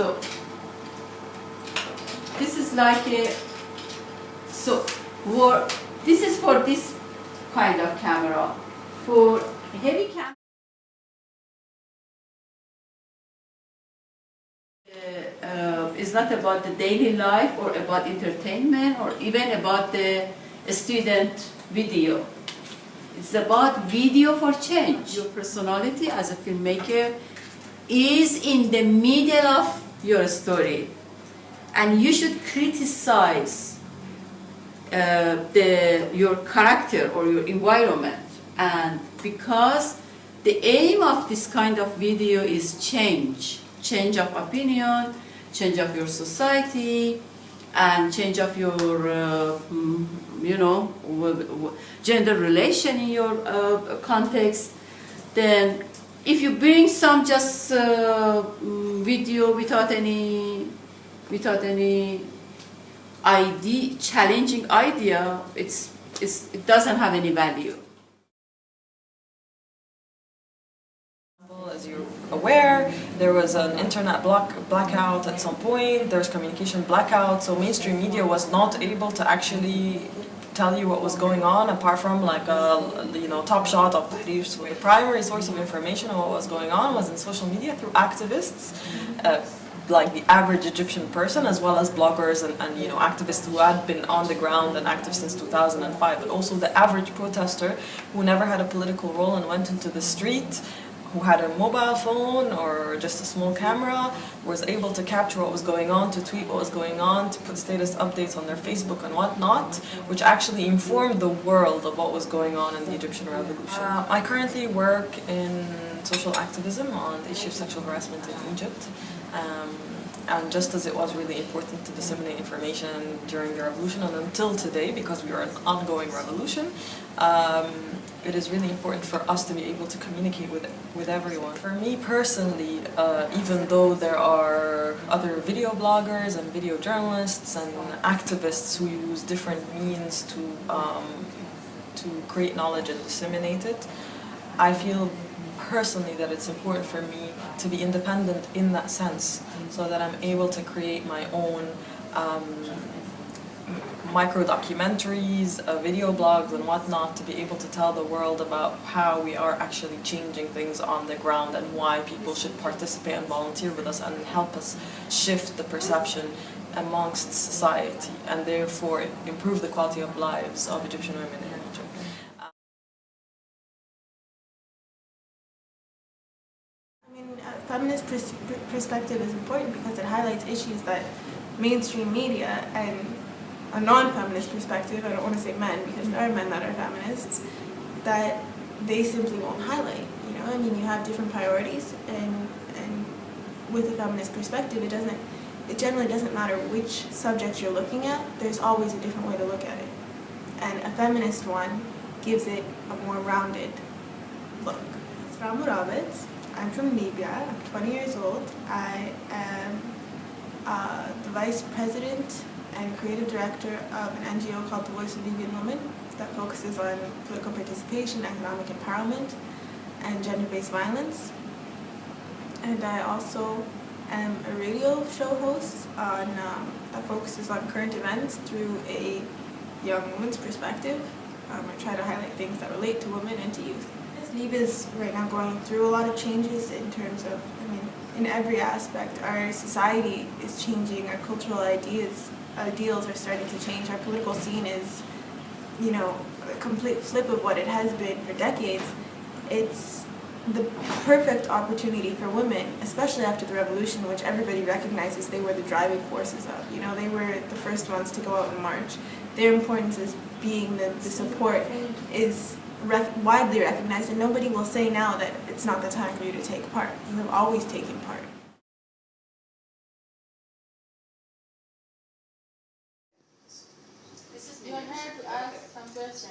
So this is like a so for this is for this kind of camera. For heavy camera. Uh, it's not about the daily life or about entertainment or even about the student video. It's about video for change. Your personality as a filmmaker is in the middle of your story. And you should criticize uh, the, your character or your environment. And because the aim of this kind of video is change. Change of opinion change of your society and change of your uh, mm, you know gender relation in your uh, context. Then if you bring some just uh, mm, video without any without any idea, challenging idea, it's, it's, it doesn't have any value. As you're aware, there was an internet block, blackout at some point, there's communication blackout, so mainstream media was not able to actually tell you what was going on apart from like a you know top shot of Tahrir's primary source of information on what was going on was in social media through activists uh, like the average Egyptian person as well as bloggers and, and, you know activists who had been on the ground and active since 2005 but also the average protester who never had a political role and went into the street who had a mobile phone or just a small camera was able to capture what was going on, to tweet what was going on, to put status updates on their Facebook and whatnot, which actually informed the world of what was going on in the Egyptian revolution. Uh, I currently work in social activism on the issue of sexual harassment in Egypt. Um, and just as it was really important to disseminate information during the revolution and until today, because we are an ongoing revolution, um, it is really important for us to be able to communicate with with everyone. For me personally, uh, even though there are other video bloggers and video journalists and activists who use different means to um, to create knowledge and disseminate it, I feel personally that it's important for me to be independent in that sense so that I'm able to create my own um, micro documentaries, uh, video blogs and whatnot to be able to tell the world about how we are actually changing things on the ground and why people should participate and volunteer with us and help us shift the perception amongst society and therefore improve the quality of lives of Egyptian women in Egypt. I mean, a feminist pers perspective is important because it highlights issues that mainstream media and a non-feminist perspective, I don't want to say men because there are men that are feminists, that they simply won't highlight. You know, I mean, you have different priorities, and and with a feminist perspective, it doesn't, it generally doesn't matter which subject you're looking at. There's always a different way to look at it, and a feminist one gives it a more rounded look. It's Ramu. I'm from Libya. I'm 20 years old. I am uh, the vice president and creative director of an NGO called The Voice of Libyan Women that focuses on political participation, economic empowerment, and gender-based violence. And I also am a radio show host on, um, that focuses on current events through a young woman's perspective. Um, I try to highlight things that relate to women and to youth. Libya is right now going through a lot of changes in terms of, I mean, in every aspect. Our society is changing, our cultural ideas, Uh, ideals are starting to change. Our political scene is, you know, a complete flip of what it has been for decades. It's the perfect opportunity for women, especially after the revolution, which everybody recognizes they were the driving forces of. You know, they were the first ones to go out and march. Their importance as being the, the support is rec widely recognized and nobody will say now that it's not the time for you to take part. You have always taken part. This is you have to ask some question.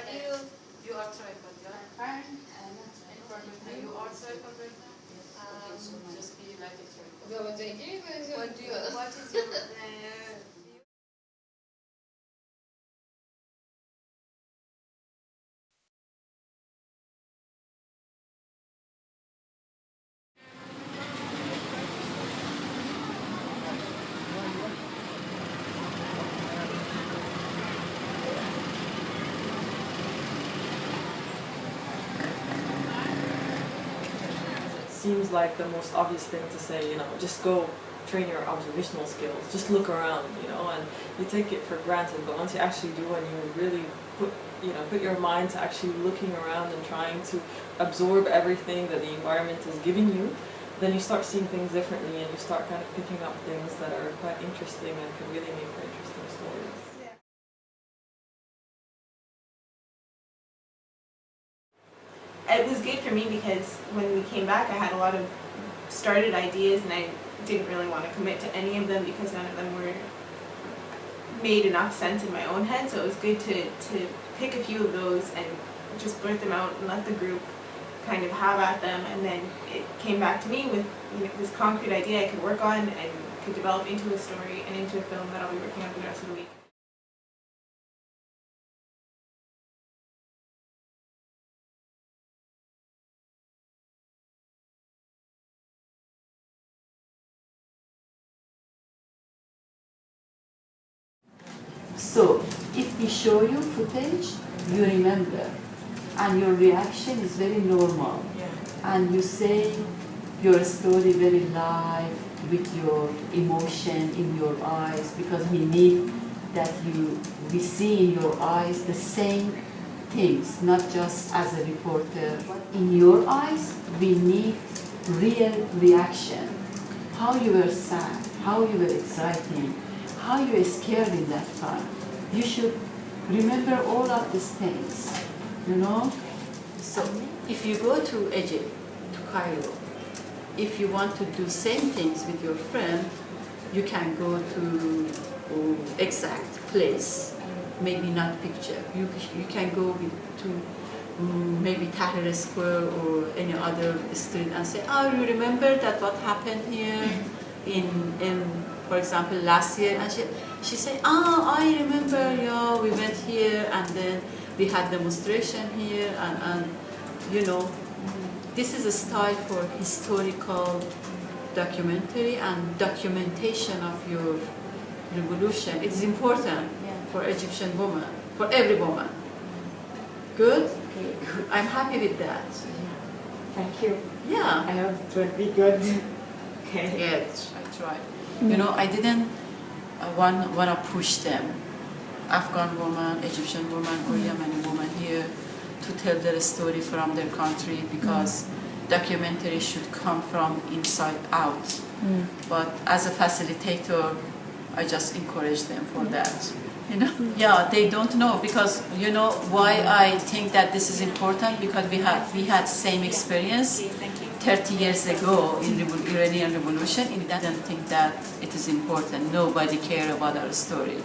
Okay, how about you? You are tripod, right? Fine. In front of me. You are tripod right now? Yes. Um, okay, so just be like a tripod. What do you, what is your seems like the most obvious thing to say, you know, just go train your observational skills, just look around, you know, and you take it for granted, but once you actually do and you really put, you know, put your mind to actually looking around and trying to absorb everything that the environment is giving you, then you start seeing things differently and you start kind of picking up things that are quite interesting and can really make for interesting It was good for me because when we came back, I had a lot of started ideas and I didn't really want to commit to any of them because none of them were made enough sense in my own head. So it was good to, to pick a few of those and just blurt them out and let the group kind of have at them. And then it came back to me with you know, this concrete idea I could work on and could develop into a story and into a film that I'll be working on for the rest of the week. So, if we show you footage, you remember, and your reaction is very normal, Yeah. and you say your story very live with your emotion in your eyes, because we need that you we see in your eyes the same things, not just as a reporter. In your eyes, we need real reaction. How you were sad, how you were excited, how you were scared in that time. You should remember all of these things, you know? So if you go to Egypt, to Cairo, if you want to do same things with your friend, you can go to uh, exact place, maybe not picture. You, you can go with, to mm, maybe Tahrir Square or any other street and say, oh, you remember that what happened here in, in for example, last year? And she, she said, oh, I remember, yeah, we went here and then we had demonstration here and, and you know, this is a style for historical documentary and documentation of your revolution. It's important for Egyptian woman, for every woman. Good? I'm happy with that. Thank you. Yeah. I hope it will be good. Okay. Yes, I tried. You know, I didn't uh, want, want to push them, Afghan woman, Egyptian woman, or mm-hmm. Yemeni woman here, to tell their story from their country mm-hmm. because documentary should come from inside out. Mm. But as a facilitator, I just encourage them for mm. that. You know? Yeah, they don't know because you know why I think that this is important because we had we had same experience 30 years ago in the Iranian Revolution. We didn't think that it is important. Nobody care about our story.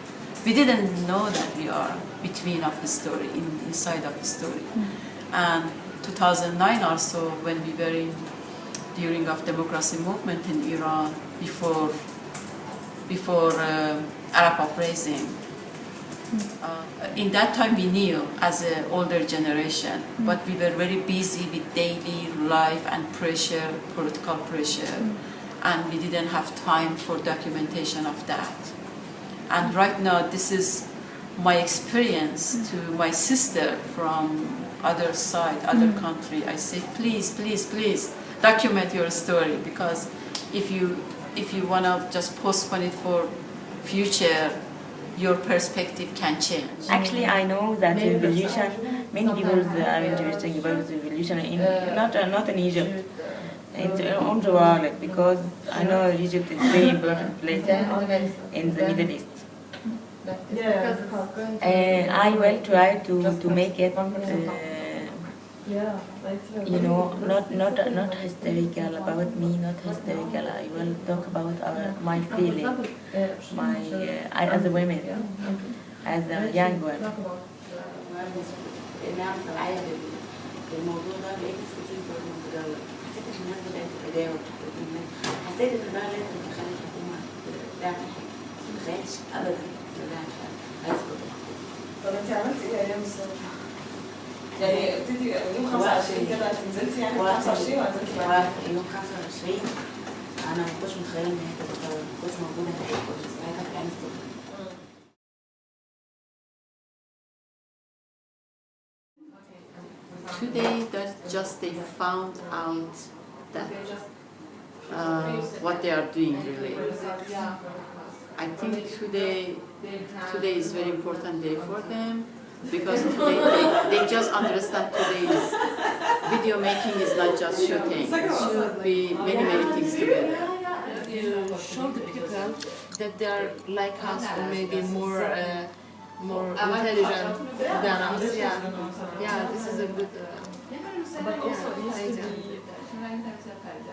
We didn't know that we are between of the story, in, inside of the story. And 2009 also, when we were in, during of democracy movement in Iran, before before uh, Arab uprising. Uh, in that time we knew as an older generation, but we were very busy with daily life and pressure, political pressure, and we didn't have time for documentation of that. And right now this is my experience to my sister from other side, other country. I say, please, please, please, document your story because if you if you wanna just postpone it for future, your perspective can change. Actually, I know that revolution, many people are interested about the revolution in not uh, not in Egypt, in the, the world because I know Egypt is very important place in the Middle East. And I will try to, to make it, uh, you know, not not not hysterical about me, not hysterical. I will talk about our, my feeling, my uh, I, as a woman, as a young woman. نعم معايا بالموضوع ده لقيت ناس كتير برضه متداولة حسيت ان الناس بدأت تتداول حسيت ان حسيت ان ده لازم تخلي الحكومة تعمل حاجة ما تخيلش ابدا ان ده هيسقط طب انت عملتي ايه ايام الثوره؟ يعني ابتدي يوم 25 كده انت نزلتي يعني 25 ولا نزلتي بعد؟ يوم 25 انا ما كنتش متخيله ان هي تبقى ما كنتش موجوده هناك كنت ساعتها في العين السخنه Today, that just they found out that uh, what they are doing really. I think today today is very important day for them because today they, they just understand today's video making is not just shooting. It should be many many things together. you show the people that they are like us or maybe more uh, more intelligent than us. Yeah, yeah. This is a good. Uh, But also it needs to idea. be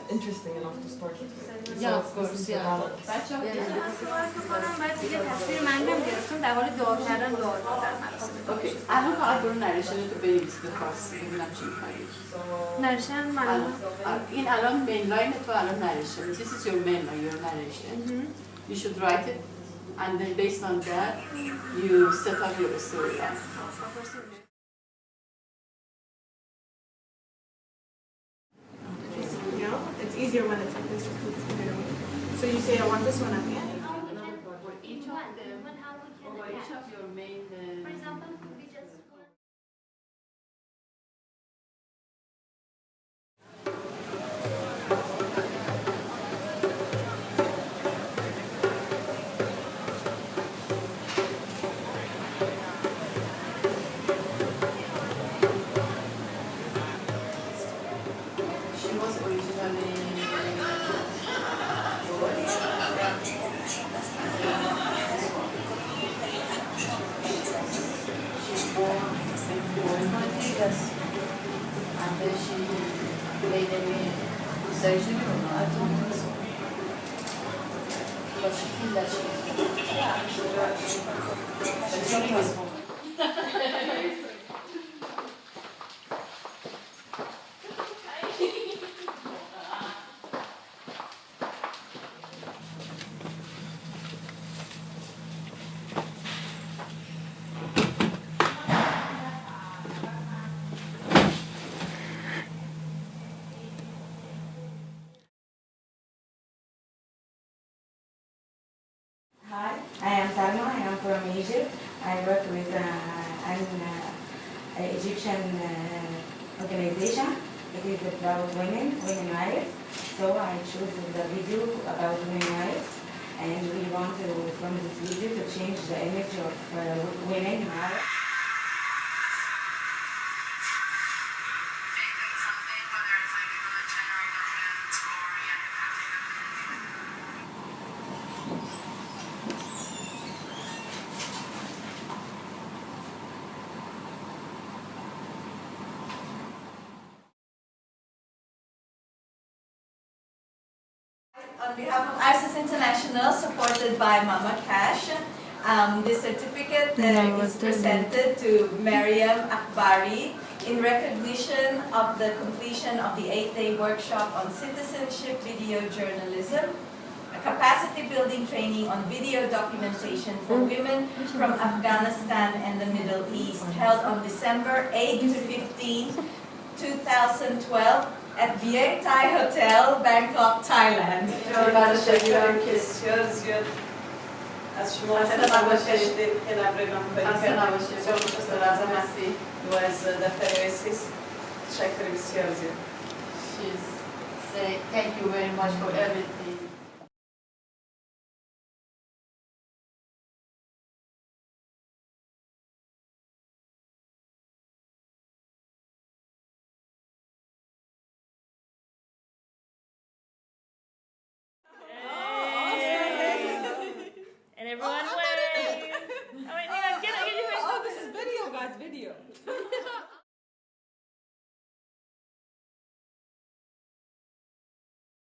interesting enough to start with. Yeah, of course, yeah. کنم باید دیگه تصویر منظم گرفتم در حال دعا کردن دعا دادن مراسم اوکی الان فقط برو نریشن تو بنویس به فارسی ببینم چی می‌خوای. نرشن من الان- این الان مین لاین تو الان نریشن this is your main line your narration you should write it and then based on that you set up your storyline easier when it's like this. just 'cause it's bigger. So you say, I want this one at the end. each of them for each of your main uh, But she feels that she's yeah, but it's not transformed. Hi, I am Salma. I am from Egypt. I work with uh, an uh, Egyptian uh, organization. It is about women, women rights. So I chose the video about women rights, and we want to, from this video, to change the image of uh, women rights. On behalf of ISIS International, supported by Mama Cash, um, this certificate uh, is presented to Mariam Akbari in recognition of the completion of the eight-day workshop on citizenship video journalism, a capacity building training on video documentation for women from Afghanistan and the Middle East, held on December 8 to 15, 2012 at Viet Thai Hotel, Bangkok, Thailand. از شما خیلی نباشید که نبریم خسته نباشید. مرسی و از دفتر اسیس تشکر بسیار زیاد She's saying thank you very much for everything.